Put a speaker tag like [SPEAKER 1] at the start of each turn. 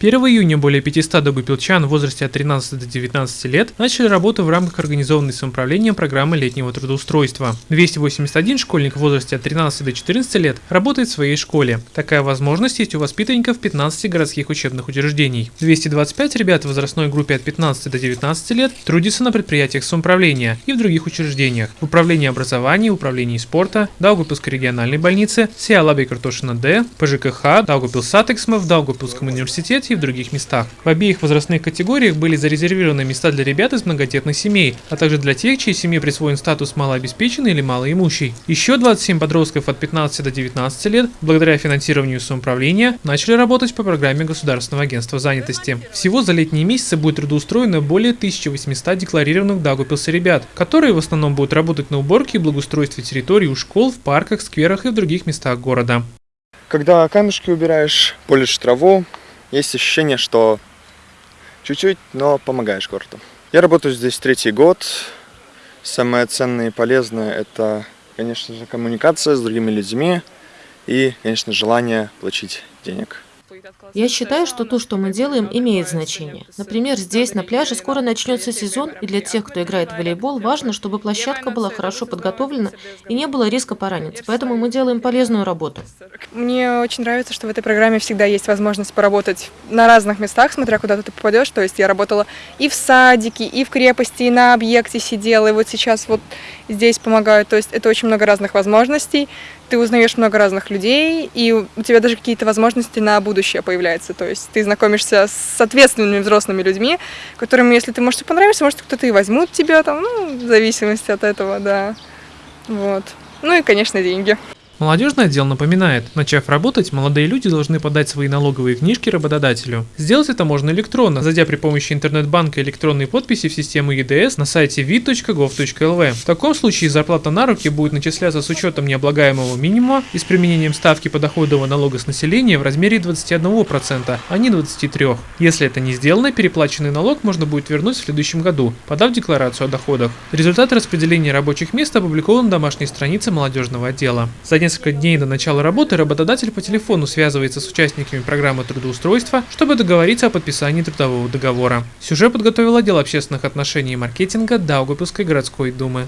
[SPEAKER 1] 1 июня более 500 даугупилчан в возрасте от 13 до 19 лет начали работу в рамках организованной самоуправлением программы летнего трудоустройства. 281 школьник в возрасте от 13 до 14 лет работает в своей школе. Такая возможность есть у воспитанников 15 городских учебных учреждений. 225 ребят в возрастной группе от 15 до 19 лет трудятся на предприятиях самоуправления и в других учреждениях. В управлении образования, управлении спорта, Даугавпилсской региональной больнице, SIA Labiekārtošana-D, ПЖКХ, Daugavpils satiksme, в Даугавпилсском университете и в других местах. В обеих возрастных категориях были зарезервированы места для ребят из многодетных семей, а также для тех, чьей семье присвоен статус малообеспеченный или малоимущий. Еще 27 подростков от 15 до 19 лет, благодаря финансированию самоуправления, начали работать по программе Государственного агентства занятости. Всего за летние месяцы будет трудоустроено более 1800 декларированных Дагупилса ребят, которые в основном будут работать на уборке и благоустройстве территорий у школ, в парках, скверах и в других местах города.
[SPEAKER 2] Когда камешки убираешь, полишь траву, есть ощущение, что чуть-чуть, но помогаешь городу. Я работаю здесь третий год. Самое ценное и полезное – это, конечно же, коммуникация с другими людьми и, конечно, желание получить денег.
[SPEAKER 3] Я считаю, что то, что мы делаем, имеет значение. Например, здесь, на пляже, скоро начнется сезон, и для тех, кто играет в волейбол, важно, чтобы площадка была хорошо подготовлена и не было риска пораниться. Поэтому мы делаем полезную работу.
[SPEAKER 4] Мне очень нравится, что в этой программе всегда есть возможность поработать на разных местах, смотря куда ты попадешь. То есть я работала и в садике, и в крепости, и на объекте сидела, и вот сейчас вот здесь помогаю. То есть это очень много разных возможностей ты узнаешь много разных людей, и у тебя даже какие-то возможности на будущее появляются. То есть ты знакомишься с ответственными взрослыми людьми, которым, если ты, может, понравишься, может, кто-то и возьмут тебя там, ну, в зависимости от этого, да. Вот. Ну и, конечно, деньги.
[SPEAKER 1] Молодежный отдел напоминает, начав работать, молодые люди должны подать свои налоговые книжки работодателю. Сделать это можно электронно, зайдя при помощи интернет-банка электронной подписи в систему ЕДС на сайте vid.gov.lv. В таком случае зарплата на руки будет начисляться с учетом необлагаемого минимума и с применением ставки подоходного налога с населения в размере 21%, а не 23%. Если это не сделано, переплаченный налог можно будет вернуть в следующем году, подав декларацию о доходах. Результаты распределения рабочих мест опубликованы на домашней странице молодежного отдела. За несколько дней до начала работы работодатель по телефону связывается с участниками программы трудоустройства, чтобы договориться о подписании трудового договора. Сюжет подготовил отдел общественных отношений и маркетинга Даугавпилской городской думы.